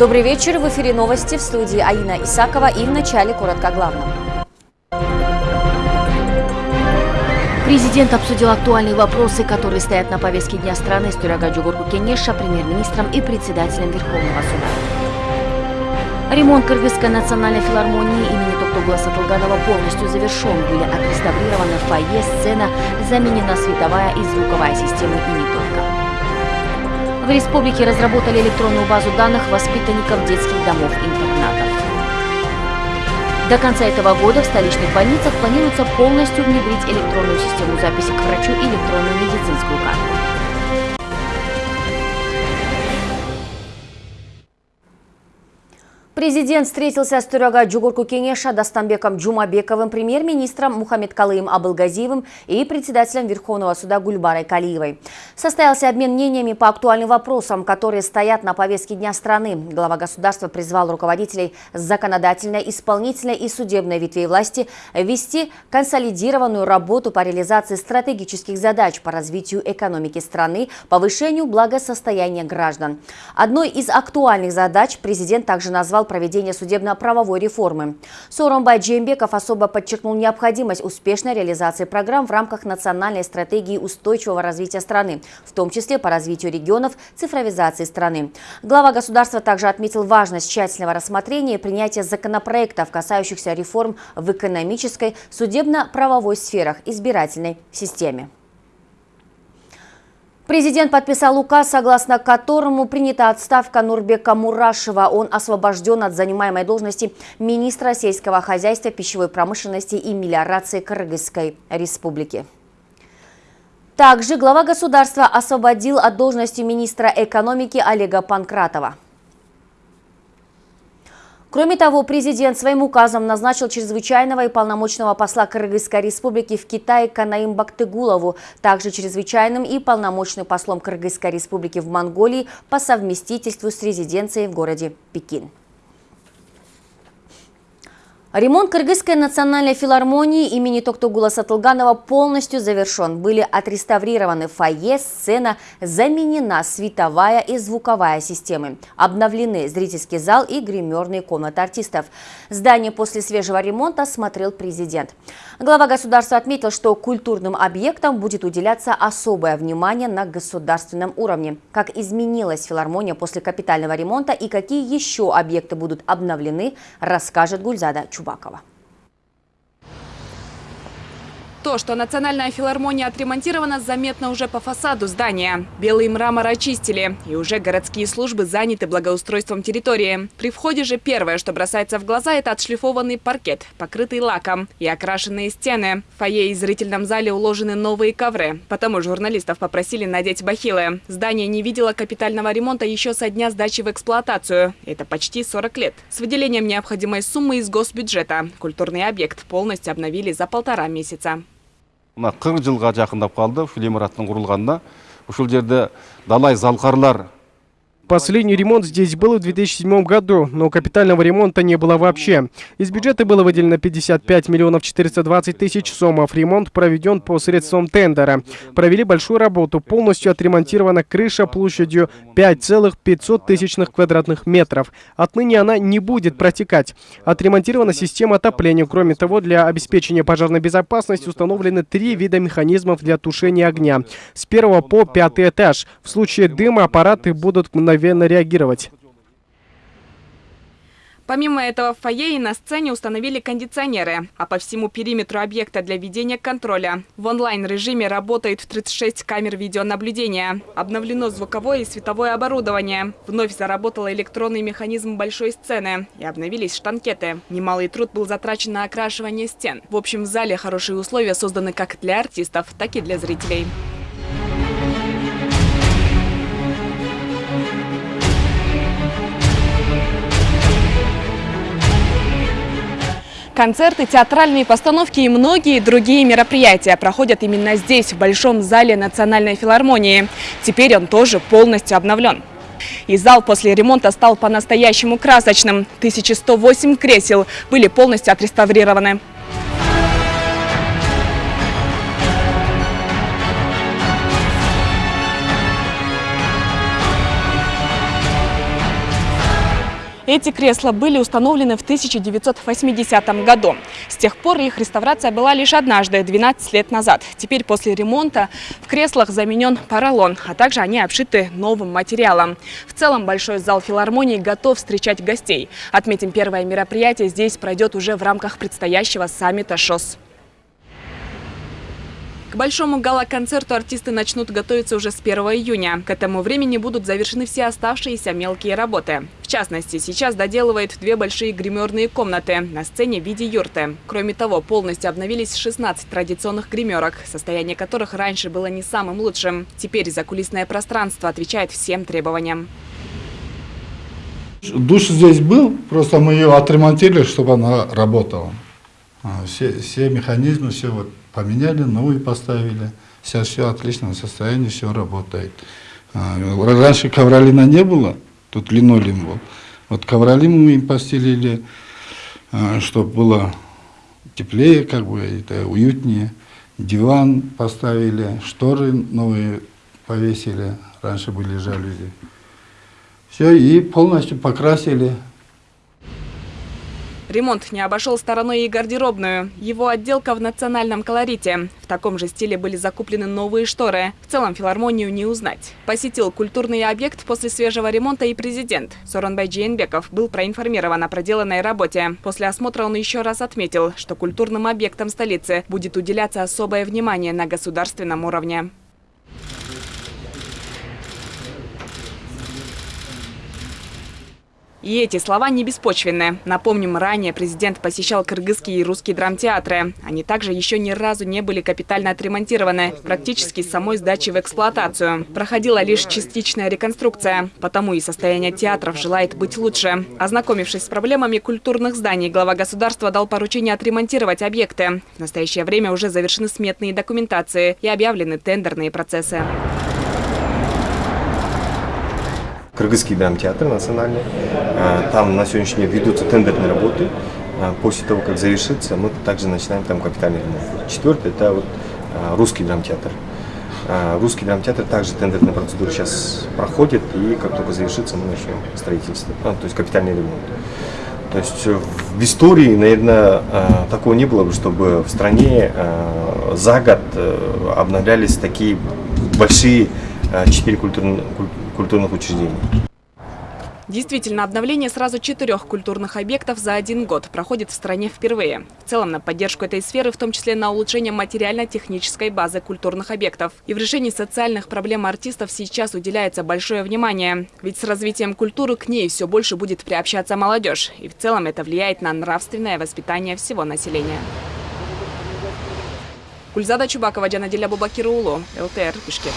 Добрый вечер. В эфире новости в студии Аина Исакова и в начале коротко о главном. Президент обсудил актуальные вопросы, которые стоят на повестке дня страны с Джугурку Кенеша, премьер-министром и председателем Верховного суда. Ремонт Кыргызской национальной филармонии имени Токтугла Сатылганова полностью завершен. Были отреставрированы фойе, сцена, заменена световая и звуковая системы и не только. В республике разработали электронную базу данных воспитанников детских домов-интернатов. До конца этого года в столичных больницах планируется полностью внедрить электронную систему записи к врачу и электронную медицинскую карту. Президент встретился с Тюряга Джугурку Кенеша Дастамбеком Джумабековым, премьер-министром Мухаммед Калыем Абылгазиевым и председателем Верховного суда Гульбарой Калиевой. Состоялся обмен мнениями по актуальным вопросам, которые стоят на повестке дня страны. Глава государства призвал руководителей законодательной, исполнительной и судебной ветвей власти вести консолидированную работу по реализации стратегических задач по развитию экономики страны, повышению благосостояния граждан. Одной из актуальных задач президент также назвал проведения судебно-правовой реформы. Соромбай Джембеков особо подчеркнул необходимость успешной реализации программ в рамках национальной стратегии устойчивого развития страны, в том числе по развитию регионов, цифровизации страны. Глава государства также отметил важность тщательного рассмотрения и принятия законопроектов, касающихся реформ в экономической, судебно-правовой сферах, избирательной системе. Президент подписал указ, согласно которому принята отставка Нурбека Мурашева. Он освобожден от занимаемой должности министра сельского хозяйства, пищевой промышленности и мелиорации Кыргызской республики. Также глава государства освободил от должности министра экономики Олега Панкратова. Кроме того, президент своим указом назначил чрезвычайного и полномочного посла Кыргызской республики в Китае Канаим Бактыгулову, также чрезвычайным и полномочным послом Кыргызской республики в Монголии по совместительству с резиденцией в городе Пекин. Ремонт Кыргызской национальной филармонии имени Токтогула Сатылганова полностью завершен. Были отреставрированы фойе, сцена, заменена световая и звуковая системы. Обновлены зрительский зал и гримерные комнаты артистов. Здание после свежего ремонта смотрел президент. Глава государства отметил, что культурным объектам будет уделяться особое внимание на государственном уровне. Как изменилась филармония после капитального ремонта и какие еще объекты будут обновлены, расскажет Гульзада Чуб. Чубакова. То, что Национальная филармония отремонтирована, заметно уже по фасаду здания. Белый мрамор очистили, и уже городские службы заняты благоустройством территории. При входе же первое, что бросается в глаза, это отшлифованный паркет, покрытый лаком, и окрашенные стены. В фойе и зрительном зале уложены новые ковры. Потому журналистов попросили надеть бахилы. Здание не видело капитального ремонта еще со дня сдачи в эксплуатацию. Это почти 40 лет. С выделением необходимой суммы из госбюджета. Культурный объект полностью обновили за полтора месяца. Мына қырық жылға жақындап қалды ғимараттың құрылғанына. Ушул жерде далай залқарлар Последний ремонт здесь был в 2007 году, но капитального ремонта не было вообще. Из бюджета было выделено 55 миллионов 420 тысяч сомов. Ремонт проведен посредством тендера. Провели большую работу. Полностью отремонтирована крыша площадью 5,500 тысячных квадратных метров. Отныне она не будет протекать. Отремонтирована система отопления. Кроме того, для обеспечения пожарной безопасности установлены три вида механизмов для тушения огня. С первого по пятый этаж. В случае дыма аппараты будут мгновенно мгновенно реагировать. Помимо этого, в фойе и на сцене установили кондиционеры, а по всему периметру объекта для ведения контроля. В онлайн-режиме работает 36 камер видеонаблюдения. Обновлено звуковое и световое оборудование. Вновь заработал электронный механизм большой сцены и обновились штанкеты. Немалый труд был затрачен на окрашивание стен. В общем, в зале хорошие условия созданы как для артистов, так и для зрителей. Концерты, театральные постановки и многие другие мероприятия проходят именно здесь, в Большом зале Национальной филармонии. Теперь он тоже полностью обновлен. И зал после ремонта стал по-настоящему красочным. 1108 кресел были полностью отреставрированы. Эти кресла были установлены в 1980 году. С тех пор их реставрация была лишь однажды, 12 лет назад. Теперь после ремонта в креслах заменен поролон, а также они обшиты новым материалом. В целом большой зал филармонии готов встречать гостей. Отметим, первое мероприятие здесь пройдет уже в рамках предстоящего саммита ШОС. К большому гала-концерту артисты начнут готовиться уже с 1 июня. К этому времени будут завершены все оставшиеся мелкие работы. В частности, сейчас доделывают две большие гримерные комнаты на сцене в виде юрты. Кроме того, полностью обновились 16 традиционных гримерок, состояние которых раньше было не самым лучшим. Теперь закулисное пространство отвечает всем требованиям. Душ здесь был, просто мы ее отремонтировали, чтобы она работала. А, Все, все механизмы, все вот поменяли, новые поставили. Сейчас все в отличном состоянии, все работает. А, Раньше ковролина не было, тут линолеум был. Вот ковролин мы им постелили, чтобы было теплее, как бы это уютнее. Диван поставили, шторы новые повесили, раньше были жалюзи. Все, и полностью покрасили. Ремонт не обошел стороной и гардеробную. Его отделка в национальном колорите. В таком же стиле были закуплены новые шторы. В целом филармонию не узнать. Посетил культурный объект после свежего ремонта и президент. Соронбай Джейнбеков был проинформирован о проделанной работе. После осмотра он еще раз отметил, что культурным объектам столицы будет уделяться особое внимание на государственном уровне. И эти слова не беспочвенны. Напомним, ранее президент посещал кыргызские и русские драмтеатры. Они также еще ни разу не были капитально отремонтированы, практически с самой сдачи в эксплуатацию. Проходила лишь частичная реконструкция, потому и состояние театров желает быть лучше. Ознакомившись с проблемами культурных зданий, глава государства дал поручение отремонтировать объекты. В настоящее время уже завершены сметные документации и объявлены тендерные процессы. Кыргызский драмтеатр национальный. А, Там на сегодняшний день ведутся тендерные работы. А, После того, как завершится, мы также начинаем там капитальный ремонт. Четвертый – это вот а, русский драмтеатр. Русский драмтеатр также тендерная процедура сейчас проходит, и как только завершится, мы начнем строительство, а, то есть капитальный ремонт. То есть в истории, наверное, такого не было бы, чтобы в стране за год э, обновлялись такие большие четыре культурных, культурных учреждений. Действительно, обновление сразу четырех культурных объектов за один год проходит в стране впервые. В целом, на поддержку этой сферы, в том числе на улучшение материально-технической базы культурных объектов. И в решении социальных проблем артистов сейчас уделяется большое внимание. Ведь с развитием культуры к ней все больше будет приобщаться молодежь. И в целом это влияет на нравственное воспитание всего населения. Гульзада Чубакова, Джанаделя Бубакирулу, ЛТР, Бишкек.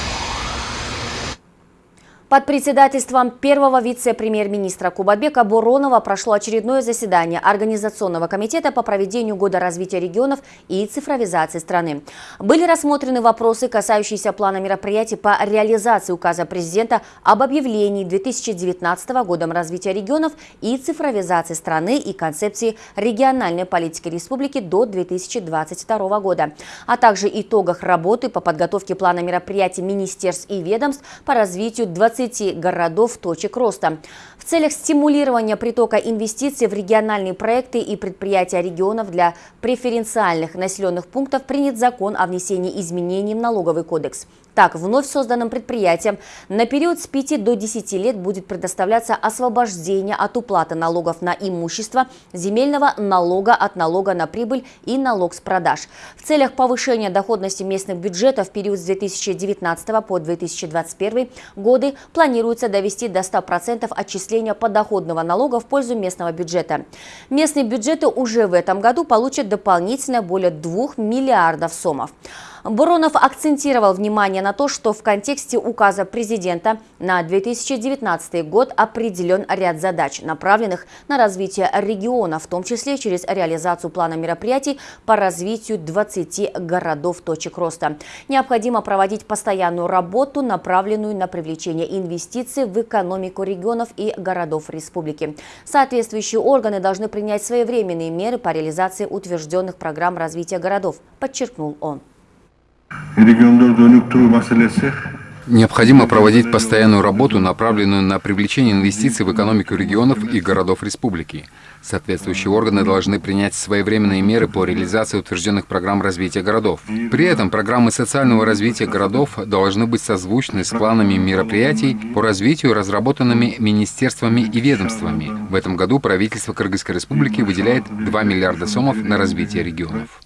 Под председательством первого вице-премьер-министра Кубатбека Буронова прошло очередное заседание Организационного комитета по проведению Года развития регионов и цифровизации страны. Были рассмотрены вопросы, касающиеся плана мероприятий по реализации указа президента об объявлении 2019 годом развития регионов и цифровизации страны и концепции региональной политики республики до 2022 года, а также итогах работы по подготовке плана мероприятий министерств и ведомств по развитию 20 городов точек роста. В целях стимулирования притока инвестиций в региональные проекты и предприятия регионов для преференциальных населенных пунктов принят закон о внесении изменений в налоговый кодекс. Так, вновь созданным предприятиям на период с 5 до 10 лет будет предоставляться освобождение от уплаты налогов на имущество, земельного налога от налога на прибыль и налог с продаж. В целях повышения доходности местных бюджетов в период с 2019 по 2021 годы планируется довести до 100% отчисления подоходного налога в пользу местного бюджета. Местные бюджеты уже в этом году получат дополнительно более 2 миллиардов сомов. Буронов акцентировал внимание на то, что в контексте указа президента на 2019 год определен ряд задач, направленных на развитие региона, в том числе через реализацию плана мероприятий по развитию 20 городов точек роста. Необходимо проводить постоянную работу, направленную на привлечение инвестиций в экономику регионов и городов республики. Соответствующие органы должны принять своевременные меры по реализации утвержденных программ развития городов, подчеркнул он. Необходимо проводить постоянную работу, направленную на привлечение инвестиций в экономику регионов и городов республики. Соответствующие органы должны принять своевременные меры по реализации утвержденных программ развития городов. При этом программы социального развития городов должны быть созвучны с планами мероприятий по развитию, разработанными министерствами и ведомствами. В этом году правительство Кыргызской республики выделяет 2 миллиарда сомов на развитие регионов.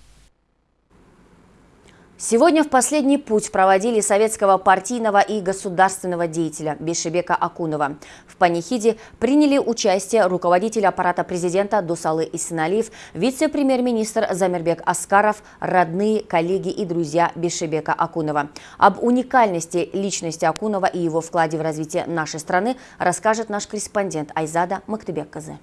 Сегодня в последний путь проводили советского партийного и государственного деятеля Бешебека Акунова. В панихиде приняли участие руководитель аппарата президента Дусалы Исиналиев, вице-премьер-министр Замирбек Аскаров, родные, коллеги и друзья Бешебека Акунова. Об уникальности личности Акунова и его вкладе в развитие нашей страны расскажет наш корреспондент Айзада Мактыбек-Казы.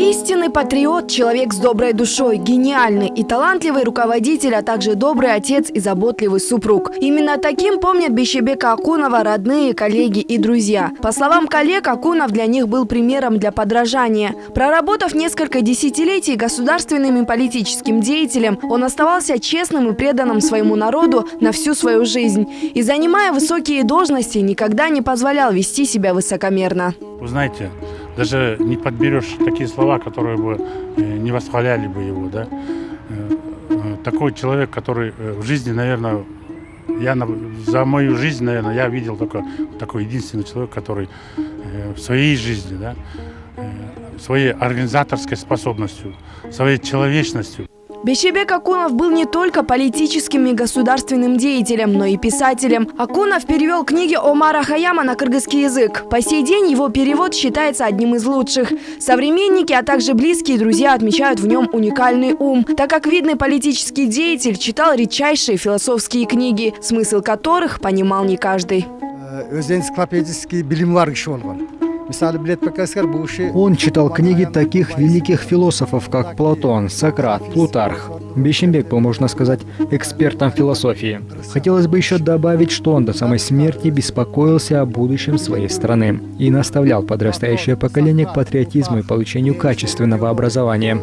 Истинный патриот, человек с доброй душой, гениальный и талантливый руководитель, а также добрый отец и заботливый супруг. Именно таким помнят Бещебека Акунова родные, коллеги и друзья. По словам коллег, Акунов для них был примером для подражания. Проработав несколько десятилетий государственным и политическим деятелем, он оставался честным и преданным своему народу на всю свою жизнь. И занимая высокие должности, никогда не позволял вести себя высокомерно. Вы знаете, даже не подберешь такие слова, которые бы э, не восхваляли бы его, да. Э, э, такой человек, который в жизни, наверное, я за мою жизнь, наверное, я видел только такой единственный человек, который в своей жизни, да, своей организаторской способностью, своей человечностью Бещебек Акунов был не только политическим и государственным деятелем, но и писателем. Акунов перевел книги Омара Хаяма на кыргызский язык. По сей день его перевод считается одним из лучших. Современники, а также близкие друзья отмечают в нем уникальный ум, так как видный политический деятель читал редчайшие философские книги, смысл которых понимал не каждый. Он читал книги таких великих философов, как Платон, Сократ, Плутарх. Бещембек был, можно сказать, экспертом философии. Хотелось бы еще добавить, что он до самой смерти беспокоился о будущем своей страны и наставлял подрастающее поколение к патриотизму и получению качественного образования.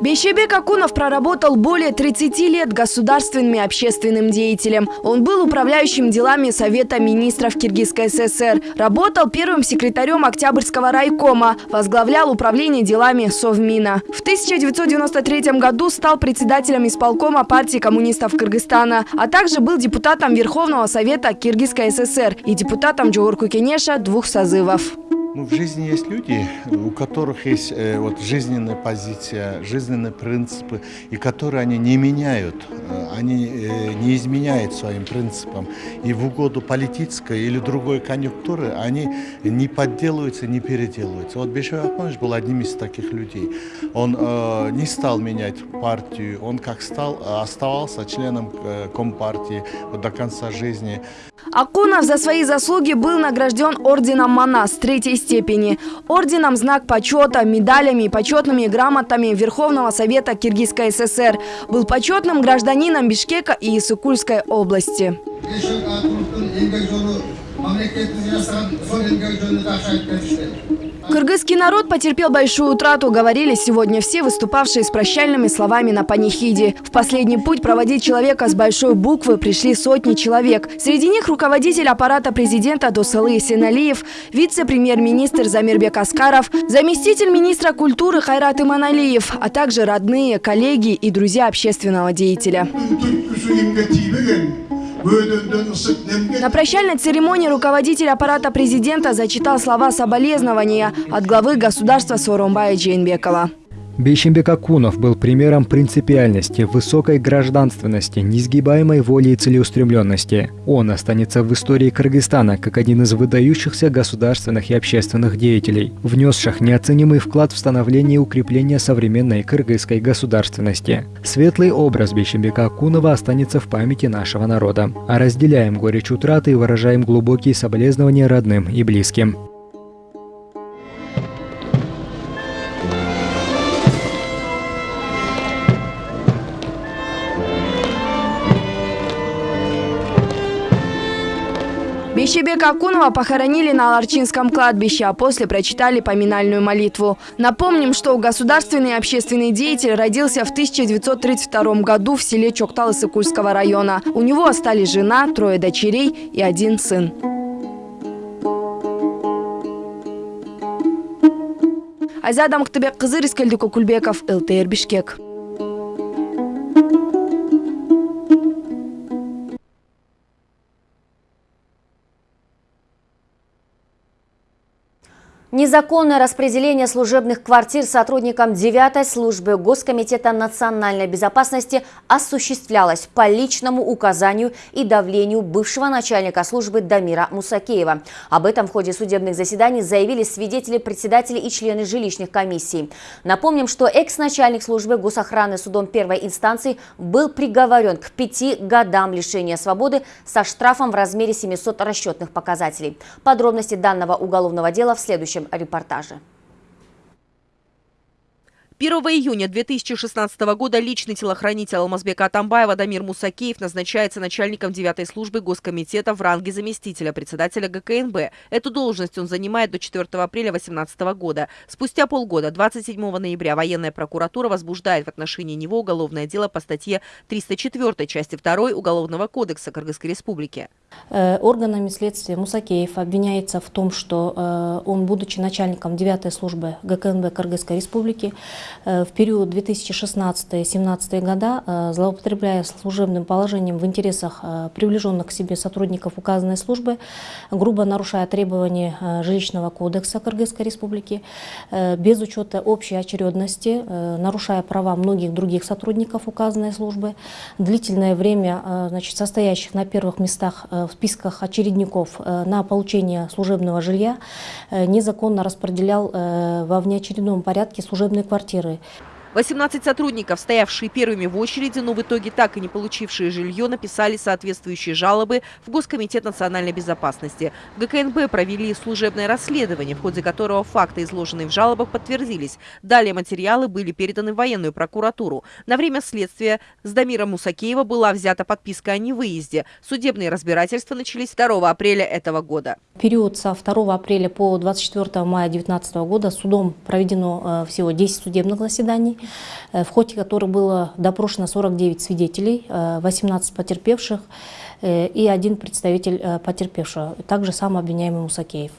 Бещебек Акунов проработал более 30 лет государственным и общественным деятелем. Он был управляющим делами Совета министров Киргизской ССР, работал первым секретарем Октябрьского райкома, возглавлял управление делами Совмина. В 1993 году стал председателем исполкома партии коммунистов Кыргызстана, а также был депутатом Верховного Совета Киргизской ССР и депутатом Джоурку Кенеша двух созывов. Ну, в жизни есть люди, у которых есть э, вот жизненная позиция, жизненные принципы, и которые они не меняют, э, они э, не изменяют своим принципам. И в угоду политической или другой конъюнктуры они не подделываются, не переделываются. Вот Бешев Ахманович был одним из таких людей. Он э, не стал менять партию, он как стал, оставался членом э, Компартии вот, до конца жизни. Акунов за свои заслуги был награжден орденом Манас третьей степени, орденом «Знак почета», медалями и почетными грамотами Верховного Совета Киргизской ССР. Был почетным гражданином Бишкека и Исыкульской области. Кыргызский народ потерпел большую утрату, говорили сегодня все выступавшие с прощальными словами на панихиде. В последний путь проводить человека с большой буквы пришли сотни человек. Среди них руководитель аппарата президента Досалы Сеналиев, вице-премьер-министр Замирбек Аскаров, заместитель министра культуры Хайрат Иманалиев, а также родные, коллеги и друзья общественного деятеля. На прощальной церемонии руководитель аппарата президента зачитал слова соболезнования от главы государства Сооронбая Джейнбекова. Бейшембек Акунов был примером принципиальности, высокой гражданственности, несгибаемой воли и целеустремленности. Он останется в истории Кыргызстана как один из выдающихся государственных и общественных деятелей, внесших неоценимый вклад в становление и укрепление современной кыргызской государственности. Светлый образ Бейшембека Акунова останется в памяти нашего народа. А разделяем горечь утраты и выражаем глубокие соболезнования родным и близким. Бещебека Акунова похоронили на Ларчинском кладбище, а после прочитали поминальную молитву. Напомним, что государственный общественный деятель родился в 1932 году в селе Чоктал Исыкульского района. У него остались жена, трое дочерей и один сын. Азия Мактыбек кызы Рискелди Кокульбеков, ЛТР Бишкек. Незаконное распределение служебных квартир сотрудникам 9 службы Госкомитета национальной безопасности осуществлялось по личному указанию и давлению бывшего начальника службы Дамира Мусакеева. Об этом в ходе судебных заседаний заявили свидетели, председатели и члены жилищных комиссий. Напомним, что экс-начальник службы госохраны судом первой инстанции был приговорен к пяти годам лишения свободы со штрафом в размере 700 расчетных показателей. Подробности данного уголовного дела в следующем следующем репортаже. 1 июня 2016 года личный телохранитель Алмазбека Атамбаева Дамир Мусакеев назначается начальником 9 службы Госкомитета в ранге заместителя председателя ГКНБ. Эту должность он занимает до 4 апреля 2018 года. Спустя полгода, 27 ноября, военная прокуратура возбуждает в отношении него уголовное дело по статье 304 части 2 Уголовного кодекса Кыргызской Республики. Э, органами следствия Мусакеев обвиняется в том, что э, он, будучи начальником 9 службы ГКНБ Кыргызской Республики, в период 2016-2017 года, э, злоупотребляя служебным положением в интересах э, приближенных к себе сотрудников указанной службы, грубо нарушая требования жилищного кодекса Кыргызской Республики, без учета общей очередности, нарушая права многих других сотрудников указанной службы, длительное время значит, состоящих на первых местах в списках очередников на получение служебного жилья, незаконно распределял во внеочередном порядке служебные квартиры жері 18 сотрудников, стоявшие первыми в очереди, но в итоге так и не получившие жилье, написали соответствующие жалобы в Госкомитет национальной безопасности. В ГКНБ провели служебное расследование, в ходе которого факты, изложенные в жалобах, подтвердились. Далее материалы были переданы в военную прокуратуру. На время следствия с Дамира Мусакеева была взята подписка о невыезде. Судебные разбирательства начались 2 апреля этого года. Период со 2 апреля по 24 мая 2019 года судом проведено э, всего 10 судебных заседаний. Э, в ходе которых было допрошено 49 свидетелей, 18 э, потерпевших э, и один представитель потерпевшего, также сам обвиняемый Мусакеев.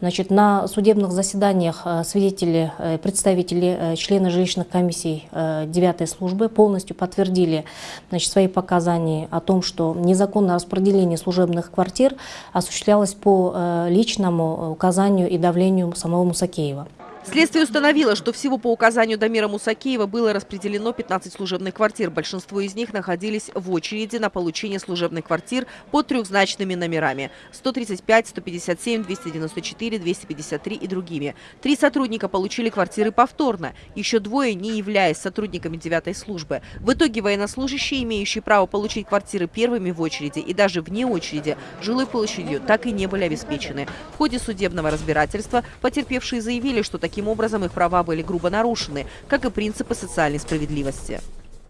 Значит, на судебных заседаниях свидетели, представители, члены жилищных комиссий 9 службы полностью подтвердили значит, свои показания о том, что незаконное распределение служебных квартир осуществлялось по личному указанию и давлению самого Мусакеева. Следствие установило, что всего по указанию Дамира Мусакеева было распределено 15 служебных квартир. Большинство из них находились в очереди на получение служебных квартир под трехзначными номерами – 135, 157, 294, 253 и другими. Три сотрудника получили квартиры повторно, еще двое не являясь сотрудниками девятой службы. В итоге военнослужащие, имеющие право получить квартиры первыми в очереди и даже вне очереди, жилой площадью так и не были обеспечены. В ходе судебного разбирательства потерпевшие заявили, что такие Таким образом, их права были грубо нарушены, как и принципы социальной справедливости.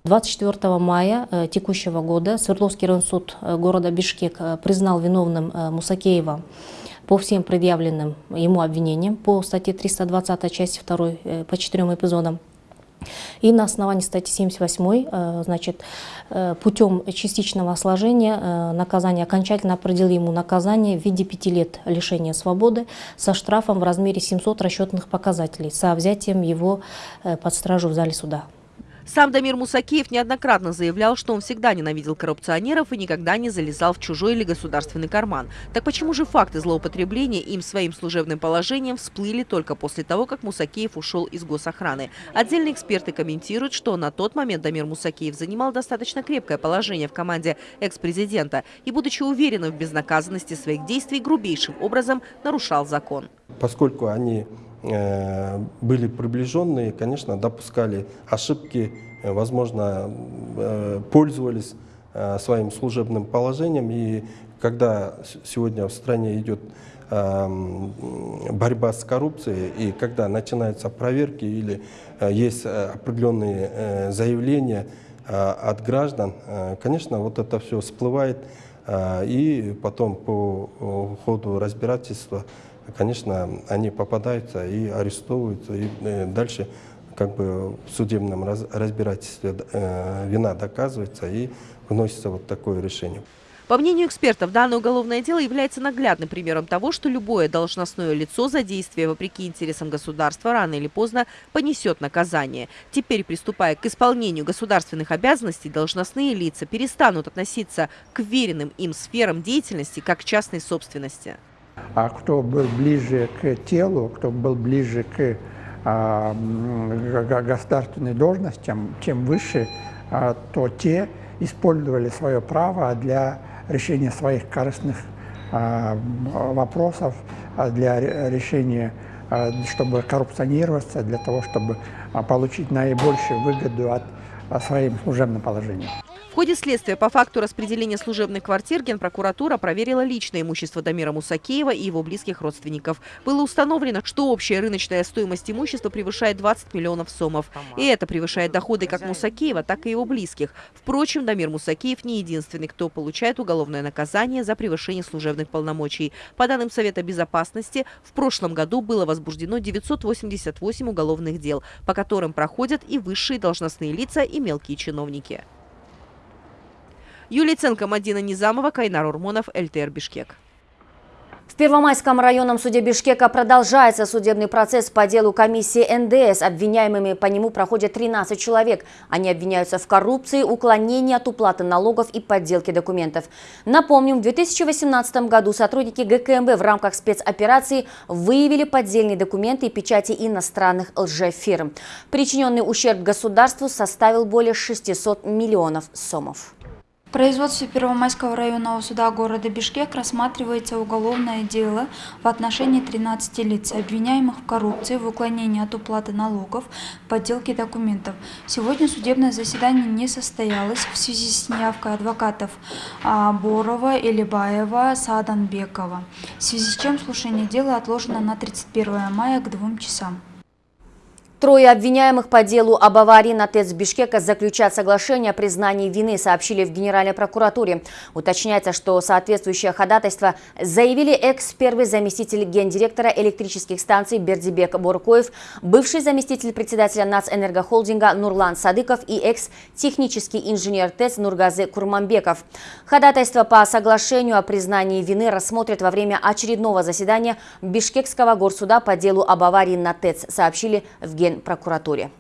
24 мая э, текущего года Свердловский районсуд э, города Бишкек э, признал виновным Мусакеева по всем предъявленным ему обвинениям по статье 320 части 2 по четырем эпизодам. И на основании статьи 78 э, значит, э, путем частичного осложения э, наказания окончательно определил ему наказание в виде пяти лет лишения свободы со штрафом в размере 700 расчетных показателей со взятием его под стражу в зале суда. Сам Дамир Мусакеев неоднократно заявлял, что он всегда ненавидел коррупционеров и никогда не залезал в чужой или государственный карман. Так почему же факты злоупотребления им своим служебным положением всплыли только после того, как Мусакеев ушел из госохраны? Отдельные эксперты комментируют, что на тот момент Дамир Мусакеев занимал достаточно крепкое положение в команде экс-президента и, будучи уверенным в безнаказанности своих действий, грубейшим образом нарушал закон. Поскольку они были приближенные, конечно, допускали ошибки, э, возможно, э, пользовались своим служебным положением. И когда сегодня в стране идет борьба с коррупцией, и когда начинаются проверки или есть определенные заявления от граждан, конечно, вот это все всплывает И потом по ходу разбирательства, конечно, они попадаются и арестовываются, и дальше как бы в судебном разбирательстве вина доказывается и выносится вот такое решение. По мнению экспертов, данное уголовное дело является наглядным примером того, что любое должностное лицо за действие вопреки интересам государства рано или поздно понесет наказание. Теперь, приступая к исполнению государственных обязанностей, должностные лица перестанут относиться к веренным им сферам деятельности как к частной собственности. А кто был ближе к телу, кто был ближе к а, государственной должностям, чем выше, а, то те использовали свое право для решения своих корыстных а, вопросов, для решения, чтобы коррупционироваться, для того, чтобы получить наибольшую выгоду от своим служебным положением ходе следствия по факту распределения служебных квартир Генпрокуратура проверила личное имущество Дамира Мусакеева и его близких родственников. Было установлено, что общая рыночная стоимость имущества превышает 20 миллионов сомов. И это превышает доходы как Мусакеева, так и его близких. Впрочем, Дамир Мусакеев не единственный, кто получает уголовное наказание за превышение служебных полномочий. По данным Совета Безопасности, в прошлом году было возбуждено 988 уголовных дел, по которым проходят и высшие должностные лица, и мелкие чиновники. Юлия Ценко, Мадина Низамова, Кайнар Урмонов, ЛТР Бишкек. В Первомайском районном суде Бишкека продолжается судебный процесс по делу комиссии НДС. Обвиняемыми по нему проходят 13 человек. Они обвиняются в коррупции, уклонении от уплаты налогов и подделке документов. Напомним, в 2018 году сотрудники ГКМБ в рамках спецоперации выявили поддельные документы и печати иностранных лжефирм. Причиненный ущерб государству составил более 600 миллионов сомов. В производстве Первомайского районного суда города Бишкек рассматривается уголовное дело в отношении 13 лиц, обвиняемых в коррупции, в уклонении от уплаты налогов, подделке документов. Сегодня судебное заседание не состоялось в связи с неявкой адвокатов а, Борова, Элибаева, Саданбекова, в связи с чем слушание дела отложено на 31 мая к 2 часам. Трое обвиняемых по делу об аварии на ТЭЦ Бишкека заключат соглашение о признании вины, сообщили в Генеральной прокуратуре. Уточняется, что соответствующее ходатайство заявили экс-первый заместитель гендиректора электрических станций Бердибек Боркоев, бывший заместитель председателя Нацэнергохолдинга Нурлан Садыков и экс-технический инженер ТЭЦ Нургазы Курманбеков. Ходатайство по соглашению о признании вины рассмотрят во время очередного заседания Бишкекского горсуда по делу об аварии на ТЭЦ, сообщили в Генеральной Генпрокуратуре.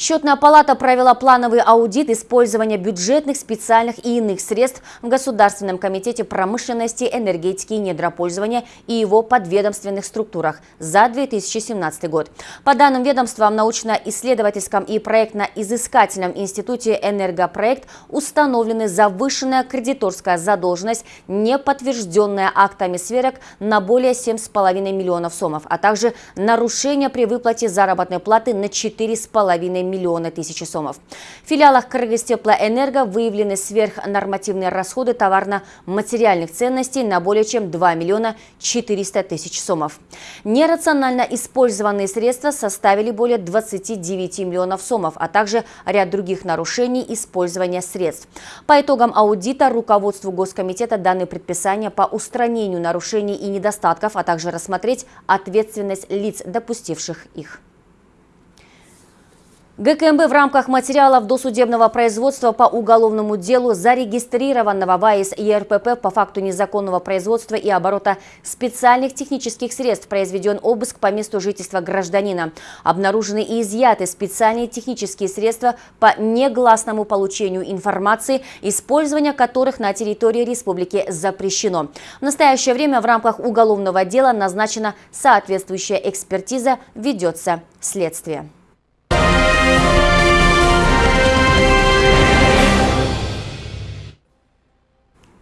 Счетная палата провела плановый аудит использования бюджетных, специальных и иных средств в Государственном комитете промышленности, энергетики и недропользования и его подведомственных структурах за 2017 год. По данным ведомства, в научно-исследовательском и проектно-изыскательном институте «Энергопроект» установлены завышенная кредиторская задолженность, не подтвержденная актами сверок на более 7,5 миллионов сомов, а также нарушения при выплате заработной платы на 4,5 миллиона миллиона тысяч сомов. В филиалах Кыргызтеплоэнерго выявлены сверхнормативные расходы товарно-материальных ценностей на более чем 2 миллиона 400 тысяч сомов. Нерационально использованные средства составили более 29 миллионов сомов, а также ряд других нарушений использования средств. По итогам аудита руководству Госкомитета даны предписания по устранению нарушений и недостатков, а также рассмотреть ответственность лиц, допустивших их. ГКМБ в рамках материалов досудебного производства по уголовному делу зарегистрированного в АИС ЕРПП по факту незаконного производства и оборота специальных технических средств произведен обыск по месту жительства гражданина. Обнаружены и изъяты специальные технические средства по негласному получению информации, использование которых на территории республики запрещено. В настоящее время в рамках уголовного дела назначена соответствующая экспертиза, ведется следствие. Thank you.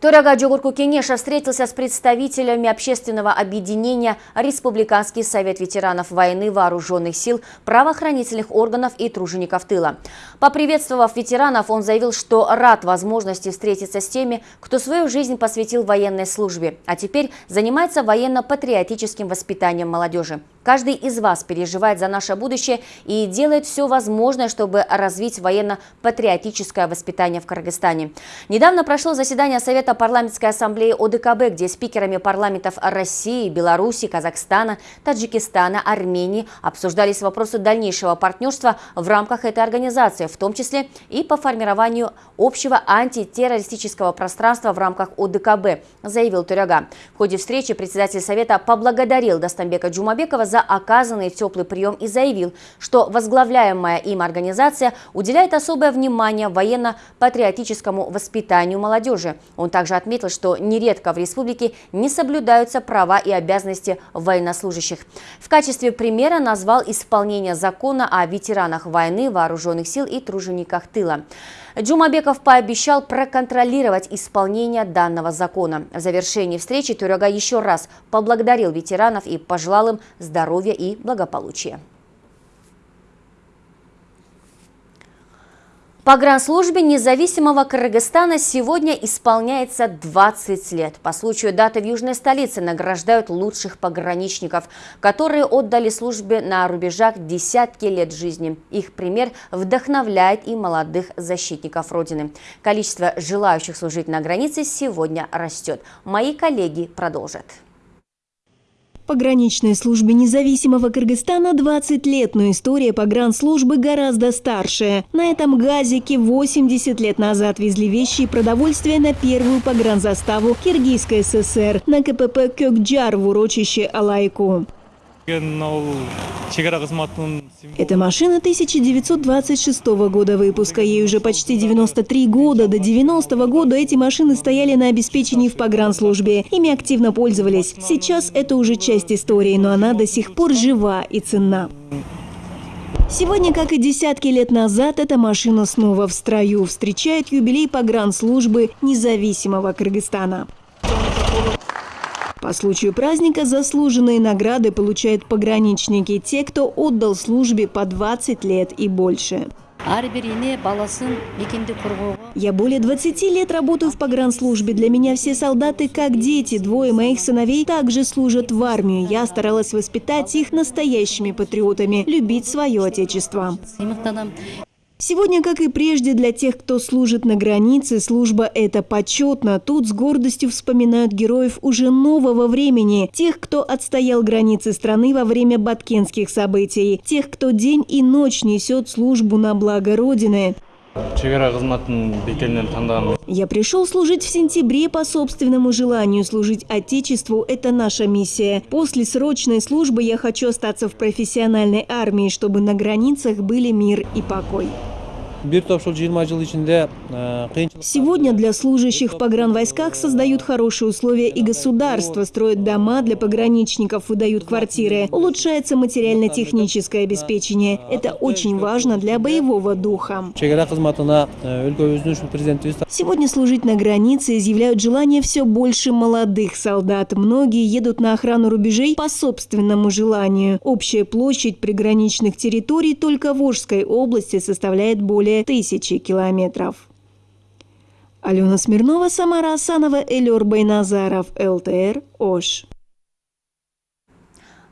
Турага Джугурку Кенеша встретился с представителями общественного объединения Республиканский совет ветеранов войны, вооруженных сил, правоохранительных органов и тружеников тыла. Поприветствовав ветеранов, он заявил, что рад возможности встретиться с теми, кто свою жизнь посвятил военной службе, а теперь занимается военно-патриотическим воспитанием молодежи. Каждый из вас переживает за наше будущее и делает все возможное, чтобы развить военно-патриотическое воспитание в Кыргызстане. Недавно прошло заседание Совета парламентской ассамблеи ОДКБ, где спикерами парламентов России, Беларуси, Казахстана, Таджикистана, Армении обсуждались вопросы дальнейшего партнерства в рамках этой организации, в том числе и по формированию общего антитеррористического пространства в рамках ОДКБ, заявил Туряга. В ходе встречи председатель Совета поблагодарил Достамбека Джумабекова за оказанный теплый прием и заявил, что возглавляемая им организация уделяет особое внимание военно-патриотическому воспитанию молодежи. Он также отметил, что нередко в республике не соблюдаются права и обязанности военнослужащих. В качестве примера назвал исполнение закона о ветеранах войны, вооруженных сил и тружениках тыла. Джумабеков пообещал проконтролировать исполнение данного закона. В завершении встречи Тюряга еще раз поблагодарил ветеранов и пожелал им здоровья и благополучия. Погранслужбе независимого Кыргызстана сегодня исполняется 20 лет. По случаю даты в южной столице награждают лучших пограничников, которые отдали службе на рубежах десятки лет жизни. Их пример вдохновляет и молодых защитников Родины. Количество желающих служить на границе сегодня растет. Мои коллеги продолжат. Пограничной службе независимого Кыргызстана 20 лет, но история погранслужбы гораздо старше. На этом газике 80 лет назад везли вещи и продовольствие на первую погранзаставу Киргизской ССР на КПП Кёкджар в урочище Алайку. Эта машина 1926 года выпуска. Ей уже почти 93 года. До 90 -го года эти машины стояли на обеспечении в погранслужбе. Ими активно пользовались. Сейчас это уже часть истории, но она до сих пор жива и ценна. Сегодня, как и десятки лет назад, эта машина снова в строю. Встречает юбилей погранслужбы независимого Кыргызстана. По случаю праздника заслуженные награды получают пограничники, те, кто отдал службе по 20 лет и больше. Я более 20 лет работаю в погранслужбе. Для меня все солдаты как дети. Двое моих сыновей также служат в армию. Я старалась воспитать их настоящими патриотами, любить свое отечество. Сегодня, как и прежде, для тех, кто служит на границе, служба – это почетно. Тут с гордостью вспоминают героев уже нового времени. Тех, кто отстоял границы страны во время баткенских событий. Тех, кто день и ночь несет службу на благо Родины. Я пришел служить в сентябре по собственному желанию. Служить Отечеству – это наша миссия. После срочной службы я хочу остаться в профессиональной армии, чтобы на границах были мир и покой. Сегодня для служащих в погранвойсках создают хорошие условия и государство, строят дома для пограничников, выдают квартиры, улучшается материально-техническое обеспечение. Это очень важно для боевого духа. Сегодня служить на границе изъявляют желание все больше молодых солдат. Многие едут на охрану рубежей по собственному желанию. Общая площадь приграничных территорий только в Волжской области составляет более более тысячи километров. Алена Смирнова, Самара Асанова, Элюр Байназаров, ЛТР, ОШ.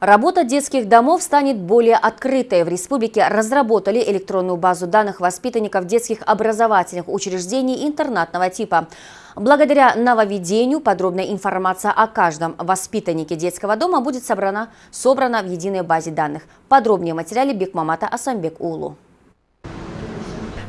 Работа детских домов станет более открытой. В республике разработали электронную базу данных воспитанников детских образовательных учреждений интернатного типа. Благодаря нововведению подробная информация о каждом воспитаннике детского дома будет собрана, собрана в единой базе данных. Подробнее в материале Бекмамата Асамбек Улу.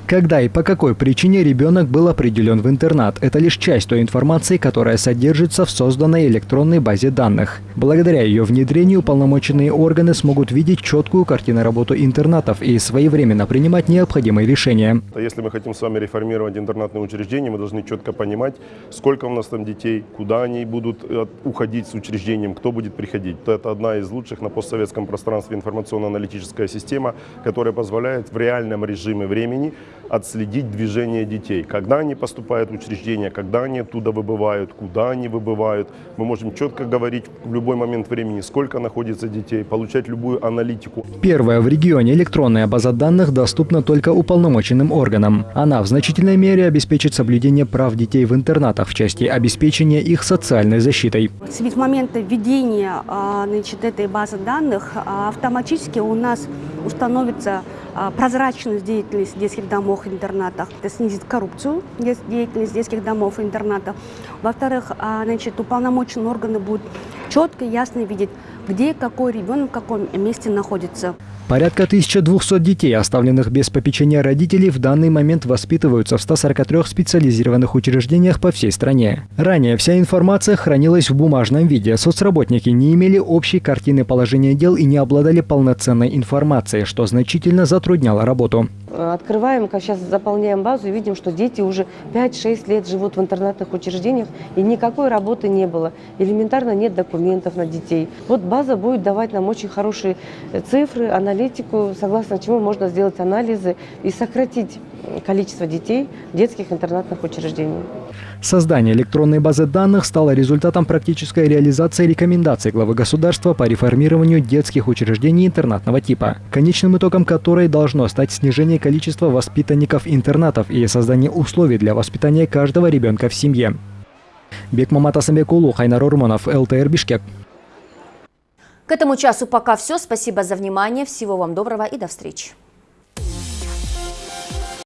Когда и по какой причине ребенок был определен в интернат – это лишь часть той информации, которая содержится в созданной электронной базе данных. Благодаря ее внедрению полномоченные органы смогут видеть четкую картину работы интернатов и своевременно принимать необходимые решения. Если мы хотим с вами реформировать интернатные учреждения, мы должны четко понимать, сколько у нас там детей, куда они будут э, уходить с учреждением, кто будет приходить. Это одна из лучших на постсоветском пространстве информационно-аналитическая система, которая позволяет в реальном режиме времени отследить движение детей. Когда они поступают в учреждение, когда они оттуда выбывают, куда они выбывают. Мы можем четко говорить в любой момент времени, сколько находится детей, получать любую аналитику. Первая в регионе электронная база данных доступна только уполномоченным органам. Она в значительной мере обеспечит соблюдение прав детей в интернатах в части обеспечения их социальной защитой. С момента введения а, значит, этой базы данных а, автоматически у нас установится а, прозрачность деятельности детских домов и интернатов. Это снизит коррупцию деятельность детских домов и интернатов. Во-вторых, значит, уполномоченные органы будут четко и ясно видеть, где какой ребенок в каком месте находится. Порядка 1200 детей, оставленных без попечения родителей, в данный момент воспитываются в 143 специализированных учреждениях по всей стране. Ранее вся информация хранилась в бумажном виде. Соцработники не имели общей картины положения дел и не обладали полноценной информацией, что значительно затрудняло работу. Открываем, как сейчас заполняем базу и видим, что дети уже 5-6 лет живут в интернатных учреждениях и никакой работы не было. Элементарно нет документов на детей. Вот база будет давать нам очень хорошие цифры, анализ аналитику, согласно чему можно сделать анализы и сократить количество детей в детских интернатных учреждениях. Создание электронной базы данных стало результатом практической реализации рекомендаций главы государства по реформированию детских учреждений интернатного типа, конечным итогом которой должно стать снижение количества воспитанников интернатов и создание условий для воспитания каждого ребенка в семье. Бекмамат Асамбекулу, Хайнар Урманов, ЛТР Бишкек. К этому часу пока все. Спасибо за внимание. Всего вам доброго и до встречи.